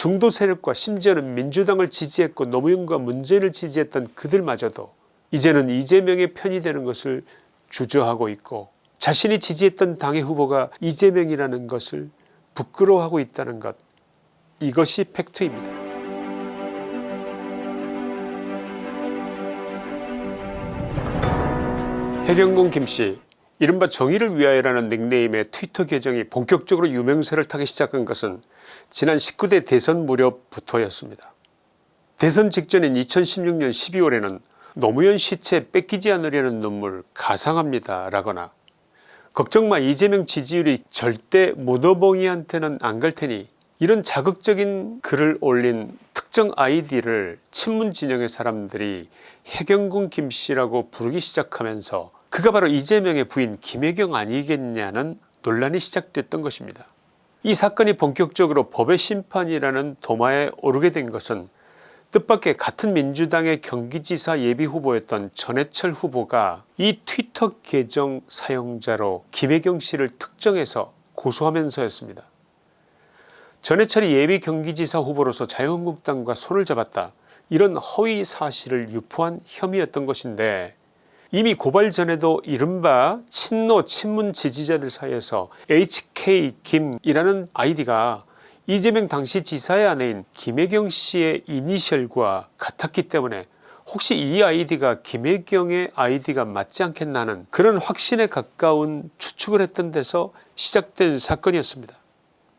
중도 세력과 심지어는 민주당을 지지했고 노무현과 문재인을 지지했던 그들마저도 이제는 이재명의 편이 되는 것을 주저하고 있고 자신이 지지했던 당의 후보가 이재명이라는 것을 부끄러워하고 있다는 것 이것이 팩트입니다. 해경공 김씨 이른바 정의를 위하여라는 닉네임의 트위터 계정이 본격적으로 유명세를 타기 시작한 것은 지난 19대 대선 무렵부터였습니다. 대선 직전인 2016년 12월에는 노무현 시체 뺏기지 않으려는 눈물 가상합니다 라거나 걱정마 이재명 지지율이 절대 문어봉이한테는 안 갈 테니 이런 자극적인 글을 올린 특정 아이디를 친문 진영의 사람들이 해경군 김씨라고 부르기 시작하면서 그가 바로 이재명의 부인 김혜경 아니겠냐는 논란이 시작됐던 것입니다. 이 사건이 본격적으로 법의 심판이라는 도마에 오르게 된 것은 뜻밖의 같은 민주당의 경기지사 예비후보였던 전해철 후보가 이 트위터 계정 사용자로 김혜경 씨를 특정해서 고소하면서였습니다. 전해철이 예비 경기지사 후보로서 자유한국당과 손을 잡았다 이런 허위 사실을 유포한 혐의였던 것인데 이미 고발 전에도 이른바 친노 친문 지지자들 사이에서 HK김이라는 아이디가 이재명 당시 지사의 아내인 김혜경 씨의 이니셜과 같았기 때문에 혹시 이 아이디가 김혜경의 아이디가 맞지 않겠나는 그런 확신에 가까운 추측을 했던 데서 시작된 사건이었습니다.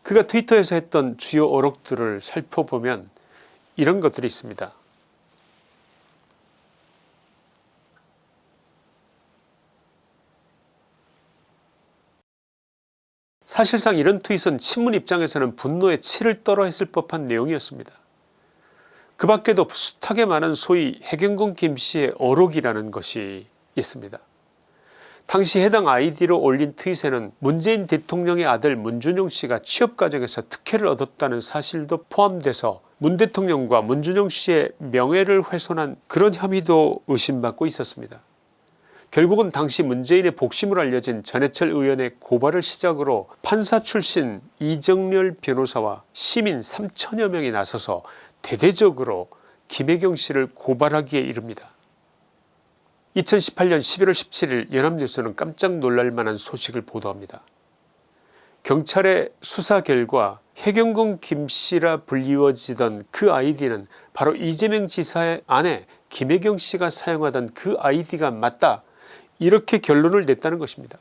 그가 트위터에서 했던 주요 어록들을 살펴보면 이런 것들이 있습니다. 사실상 이런 트윗은 친문 입장에서는 분노에 치를 떨어 했을 법한 내용이었습니다. 그 밖에도 숱하게 많은 소위 해경군 김씨의 어록이라는 것이 있습니다. 당시 해당 아이디로 올린 트윗에는 문재인 대통령의 아들 문준용 씨가 취업 과정에서 특혜를 얻었다는 사실도 포함돼서 문 대통령과 문준용 씨의 명예를 훼손한 그런 혐의도 의심받고 있었습니다. 결국은 당시 문재인의 복심을 알려진 전해철 의원의 고발을 시작으로 판사 출신 이정렬 변호사와 시민 3천여 명이 나서서 대대적으로 김혜경 씨를 고발하기에 이릅니다. 2018년 11월 17일 연합뉴스는 깜짝 놀랄만한 소식을 보도합니다. 경찰의 수사 결과 해경군 김씨라 불리워지던 그 아이디는 바로 이재명 지사의 아내 김혜경 씨가 사용하던 그 아이디가 맞다 이렇게 결론을 냈다는 것입니다.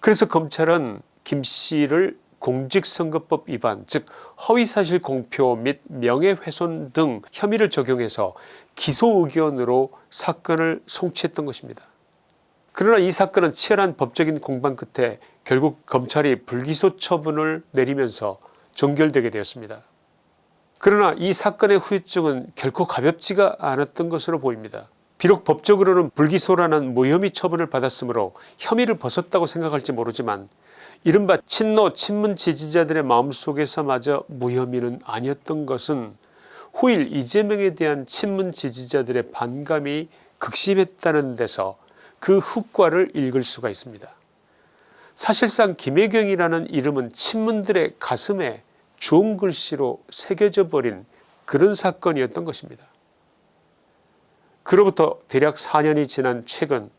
그래서 검찰은 김씨를 공직선거법 위반 즉 허위사실 공표 및 명예훼손 등 혐의를 적용해서 기소 의견으로 사건을 송치했던 것입니다. 그러나 이 사건은 치열한 법적인 공방 끝에 결국 검찰이 불기소 처분을 내리면서 종결되게 되었습니다. 그러나 이 사건의 후유증은 결코 가볍지가 않았던 것으로 보입니다. 비록 법적으로는 불기소라는 무혐의 처분을 받았으므로 혐의를 벗었다고 생각할지 모르지만 이른바 친노 친문 지지자들의 마음속에서마저 무혐의는 아니었던 것은 후일 이재명에 대한 친문 지지자들의 반감이 극심했다는 데서 그 후과를 읽을 수가 있습니다. 사실상 김혜경이라는 이름은 친문들의 가슴에 주홍 글씨로 새겨져 버린 그런 사건이었던 것입니다. 그로부터 대략 4년이 지난 최근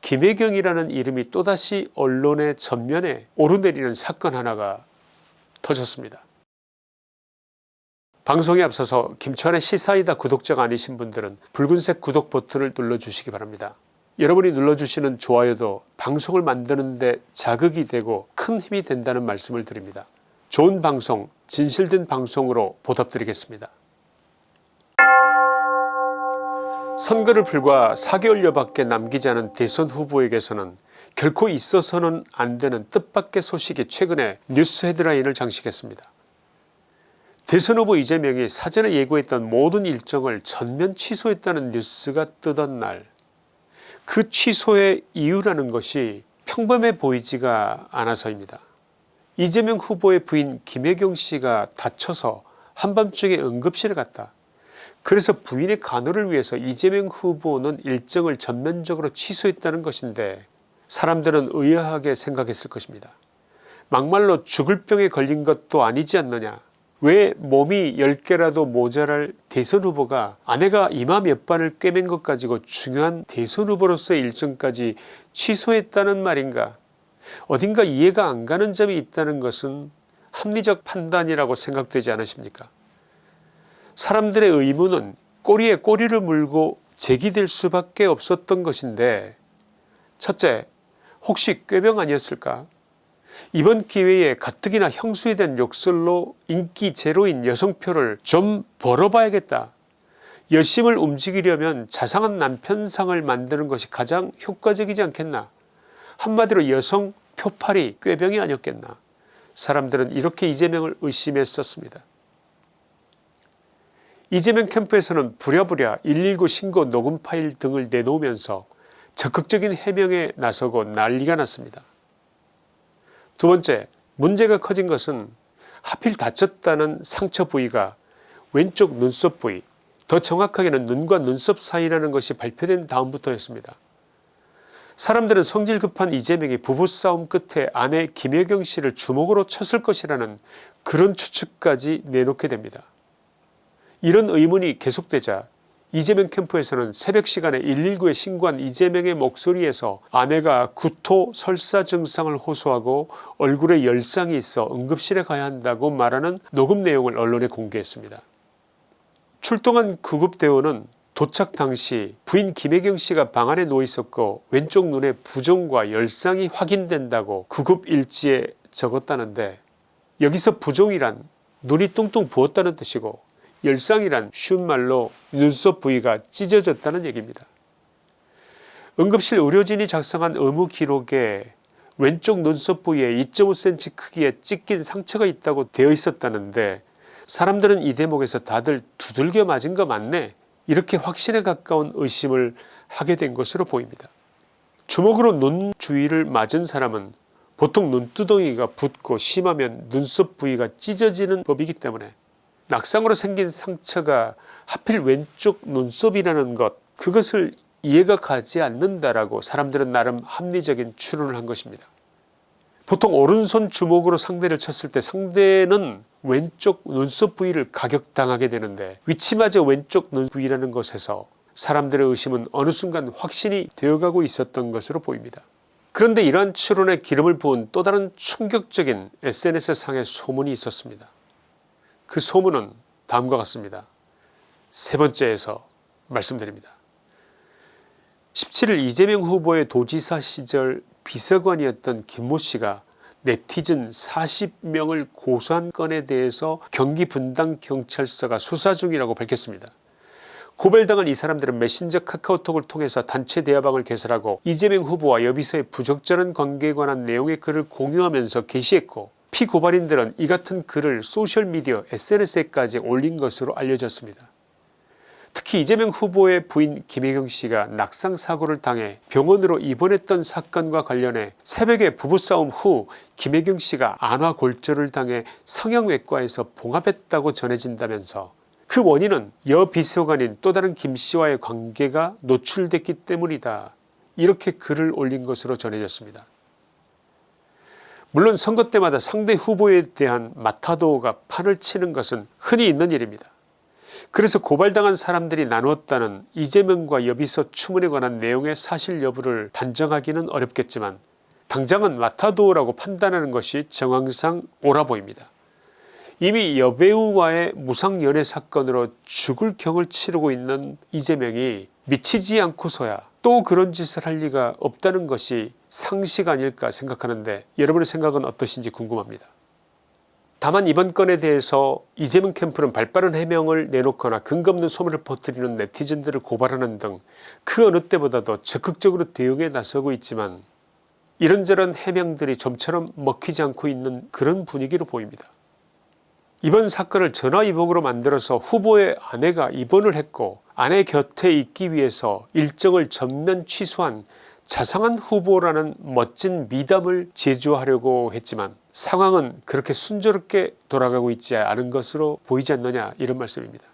김혜경이라는 이름이 또다시 언론의 전면에 오르내리는 사건 하나가 터졌습니다. 방송에 앞서서 김천의 시사이다 구독자가 아니신 분들은 붉은색 구독 버튼을 눌러주시기 바랍니다. 여러분이 눌러주시는 좋아요도 방송을 만드는 데 자극이 되고 큰 힘이 된다는 말씀을 드립니다. 좋은 방송 진실된 방송으로 보답드리겠습니다. 선거를 불과 4개월여밖에 남기지 않은 대선 후보에게서는 결코 있어서는 안되는 뜻밖의 소식이 최근에 뉴스 헤드라인을 장식했습니다. 대선 후보 이재명이 사전에 예고했던 모든 일정을 전면 취소했다는 뉴스가 뜨던 날 그 취소의 이유라는 것이 평범해 보이지가 않아서입니다. 이재명 후보의 부인 김혜경 씨가 다쳐서 한밤중에 응급실에 갔다. 그래서 부인의 간호를 위해서 이재명 후보는 일정을 전면적으로 취소했다는 것인데 사람들은 의아하게 생각했을 것입니다. 막말로 죽을 병에 걸린 것도 아니지 않느냐. 왜 몸이 10개라도 모자랄 대선 후보가 아내가 이마 몇 반을 꿰맨 것 가지고 중요한 대선 후보로서의 일정까지 취소했다는 말인가? 어딘가 이해가 안 가는 점이 있다는 것은 합리적 판단이라고 생각되지 않으십니까 사람들의 의문은 꼬리에 꼬리를 물고 제기될 수밖에 없었던 것인데 첫째 혹시 꾀병 아니었을까 이번 기회에 가뜩이나 형수에 대한 욕설로 인기 제로인 여성표를 좀 벌어봐야겠다. 여심을 움직이려면 자상한 남편상을 만드는 것이 가장 효과적이지 않겠나. 한마디로 여성 표팔이 꾀병이 아니었겠나. 사람들은 이렇게 이재명을 의심했었습니다. 이재명 캠프에서는 부랴부랴 119 신고 녹음 파일 등을 내놓으면서 적극적인 해명에 나서고 난리가 났습니다. 두 번째 문제가 커진 것은 하필 다쳤다는 상처 부위가 왼쪽 눈썹 부위 더 정확하게는 눈과 눈썹 사이라는 것이 발표된 다음부터였습니다. 사람들은 성질 급한 이재명이 부부싸움 끝에 아내 김혜경 씨를 주먹으로 쳤을 것이라는 그런 추측까지 내놓게 됩니다. 이런 의문이 계속되자 이재명 캠프에서는 새벽 시간에 119에 신고한 이재명의 목소리에서 아내가 구토 설사 증상을 호소하고 얼굴에 열상이 있어 응급실에 가야 한다고 말하는 녹음 내용을 언론에 공개했습니다. 출동한 구급대원은 도착 당시 부인 김혜경 씨가 방 안에 누워있었고 왼쪽 눈에 부종과 열상이 확인된다고 구급일지에 적었다는데 여기서 부종이란 눈이 뚱뚱 부었다는 뜻이고 열상이란 쉬운 말로 눈썹 부위가 찢어졌다는 얘기입니다. 응급실 의료진이 작성한 의무 기록에 왼쪽 눈썹 부위에 2.5cm 크기의 찢긴 상처가 있다고 되어 있었다는데 사람들은 이 대목에서 다들 두들겨 맞은 거 맞네 이렇게 확신에 가까운 의심을 하게 된 것으로 보입니다. 주먹으로 눈 주위를 맞은 사람은 보통 눈두덩이가 붓고 심하면 눈썹 부위가 찢어지는 법이기 때문에 낙상으로 생긴 상처가 하필 왼쪽 눈썹이라는 것 그것을 이해가 가지 않는다라고 사람들은 나름 합리적인 추론을 한 것입니다. 보통 오른손 주먹으로 상대를 쳤을 때 상대는 왼쪽 눈썹 부위를 가격당하게 되는데 위치마저 왼쪽 눈 부위라는 것에서 사람들의 의심은 어느 순간 확신이 되어가고 있었던 것으로 보입니다. 그런데 이러한 추론에 기름을 부은 또 다른 충격적인 sns상의 소문이 있었습니다. 그 소문은 다음과 같습니다. 세 번째에서 말씀드립니다. 17일 이재명 후보의 도지사 시절 비서관이었던 김모 씨가 네티즌 40명을 고소한 건에 대해서 경기 분당 경찰서가 수사 중이라고 밝혔습니다. 고발당한 이 사람들은 메신저 카카오톡을 통해서 단체 대화방을 개설하고 이재명 후보와 여비서의 부적절한 관계에 관한 내용의 글을 공유하면서 게시했고 피고발인들은 이 같은 글을 소셜미디어 sns에까지 올린 것으로 알려졌습니다. 특히 이재명 후보의 부인 김혜경씨가 낙상사고를 당해 병원으로 입원했던 사건과 관련해 새벽에 부부싸움 후 김혜경씨가 안화골절을 당해 성형외과에서 봉합했다고 전해진다면서 그 원인은 여 비서관인 또 다른 김씨와의 관계가 노출됐기 때문이다 이렇게 글을 올린 것으로 전해졌습니다. 물론 선거 때마다 상대 후보에 대한 마타도가 판을 치는 것은 흔히 있는 일입니다. 그래서 고발당한 사람들이 나누었다는 이재명과 여비서 추문에 관한 내용의 사실 여부를 단정하기는 어렵겠지만 당장은 마타도라고 판단하는 것이 정황상 옳아 보입니다. 이미 여배우와의 무상연애 사건으로 죽을 경을 치르고 있는 이재명이 미치지 않고서야 또 그런 짓을 할 리가 없다는 것이 상식 아닐까 생각하는데 여러분의 생각은 어떠신지 궁금합니다. 다만 이번 건에 대해서 이재명 캠프는 발빠른 해명을 내놓거나 근거 없는 소문을 퍼뜨리는 네티즌들을 고발하는 등 그 어느 때보다도 적극적으로 대응에 나서고 있지만 이런저런 해명들이 좀처럼 먹히지 않고 있는 그런 분위기로 보입니다. 이번 사건을 전화위복으로 만들어서 후보의 아내가 입원을 했고 아내 곁에 있기 위해서 일정을 전면 취소한 자상한 후보라는 멋진 미담을 제조하려고 했지만 상황은 그렇게 순조롭게 돌아가고 있지 않은 것으로 보이지 않느냐 이런 말씀입니다.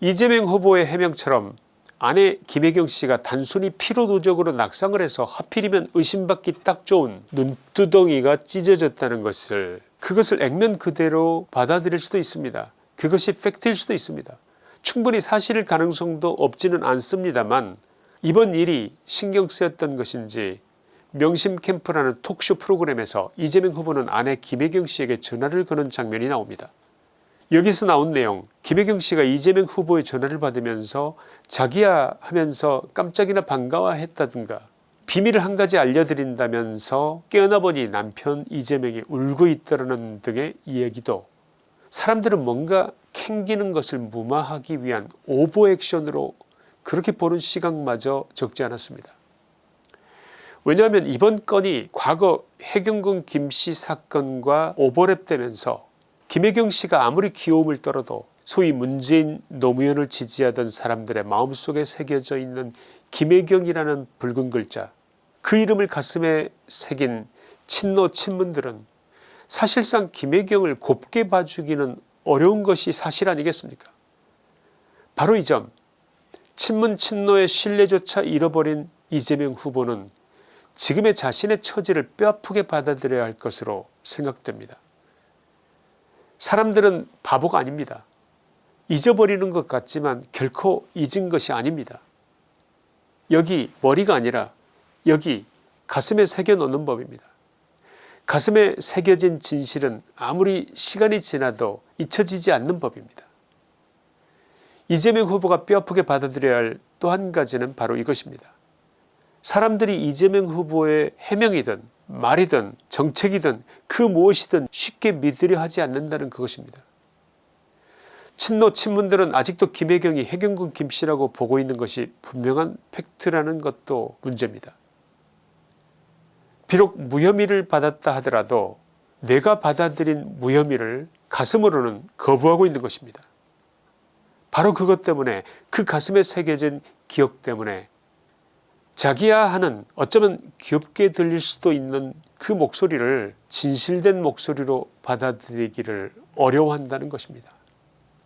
이재명 후보의 해명처럼 아내 김혜경씨가 단순히 피로도적으로 낙상을 해서 하필이면 의심받기 딱 좋은 눈두덩이가 찢어졌다는 것을 그것을 액면 그대로 받아들일 수도 있습니다. 그것이 팩트일 수도 있습니다. 충분히 사실일 가능성도 없지는 않습니다만 이번 일이 신경 쓰였던 것인지 명심 캠프라는 톡쇼 프로그램에서 이재명 후보는 아내 김혜경 씨에게 전화를 거는 장면이 나옵니다. 여기서 나온 내용 김혜경 씨가 이재명 후보의 전화를 받으면서 자기야 하면서 깜짝이나 반가워했다든가 비밀을 한 가지 알려드린다면서 깨어나 보니 남편 이재명이 울고 있다는 등의 이야기도 사람들은 뭔가 캥기는 것을 무마하기 위한 오버액션으로 그렇게 보는 시각마저 적지 않았습니다. 왜냐하면 이번 건이 과거 해경군 김씨 사건과 오버랩되면서 김혜경 씨가 아무리 귀여움을 떨어도 소위 문재인 노무현을 지지하던 사람들의 마음속에 새겨져 있는 김혜경이라는 붉은 글자 그 이름을 가슴에 새긴 친노 친문들은 사실상 김혜경을 곱게 봐주기는 어려운 것이 사실 아니겠습니까 바로 이 점 친문 친노의 신뢰조차 잃어버린 이재명 후보는 지금의 자신의 처지를 뼈아프게 받아들여야 할 것으로 생각됩니다. 사람들은 바보가 아닙니다. 잊어버리는 것 같지만 결코 잊은 것이 아닙니다. 여기 머리가 아니라 여기 가슴에 새겨놓는 법입니다. 가슴에 새겨진 진실은 아무리 시간이 지나도 잊혀지지 않는 법입니다. 이재명 후보가 뼈아프게 받아들여야 할 또 한 가지는 바로 이것입니다. 사람들이 이재명 후보의 해명이든 말이든 정책이든 그 무엇이든 쉽게 믿으려 하지 않는다는 그것입니다. 친노 친문들은 아직도 김혜경이 해경군 김씨라고 보고 있는 것이 분명한 팩트라는 것도 문제입니다. 비록 무혐의를 받았다 하더라도 내가 받아들인 무혐의를 가슴으로는 거부하고 있는 것입니다. 바로 그것 때문에 그 가슴에 새겨진 기억 때문에 자기야 하는 어쩌면 귀엽게 들릴 수도 있는 그 목소리를 진실된 목소리로 받아들이기를 어려워한다는 것입니다.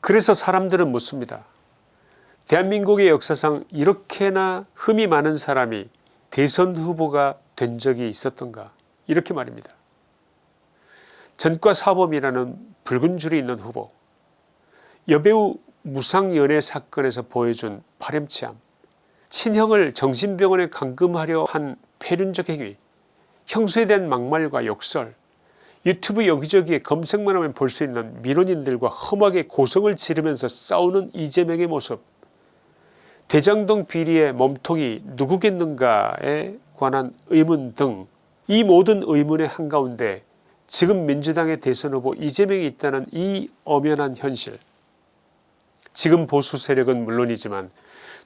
그래서 사람들은 묻습니다. 대한민국의 역사상 이렇게나 흠이 많은 사람이 대선 후보가 된 적이 있었던가 이렇게 말입니다. 전과사범이라는 붉은 줄이 있는 후보 여배우 무상연애 사건에서 보여준 파렴치함 친형을 정신병원에 감금하려 한 폐륜적 행위 형수에 대한 막말과 욕설 유튜브 여기저기에 검색만 하면 볼 수 있는 민원인들과 험하게 고성을 지르면서 싸우는 이재명의 모습 대장동 비리의 몸통이 누구겠는가에 관한 의문 등 이 모든 의문의 한가운데 지금 민주당의 대선 후보 이재명이 있다는 이 엄연한 현실 지금 보수 세력은 물론이지만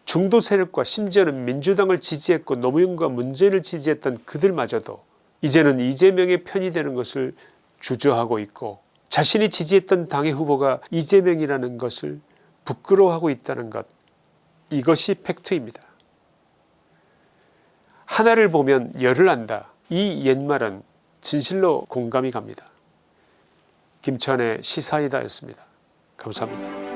중도 세력과 심지어는 민주당을 지지했고 노무현과 문재인을 지지했던 그들마저도 이제는 이재명의 편이 되는 것을 주저하고 있고 자신이 지지했던 당의 후보가 이재명이라는 것을 부끄러워하고 있다는 것 이것이 팩트입니다. 하나를 보면 열을 안다 이 옛말은 진실로 공감이 갑니다. 김천의 시사이다 였습니다. 감사합니다.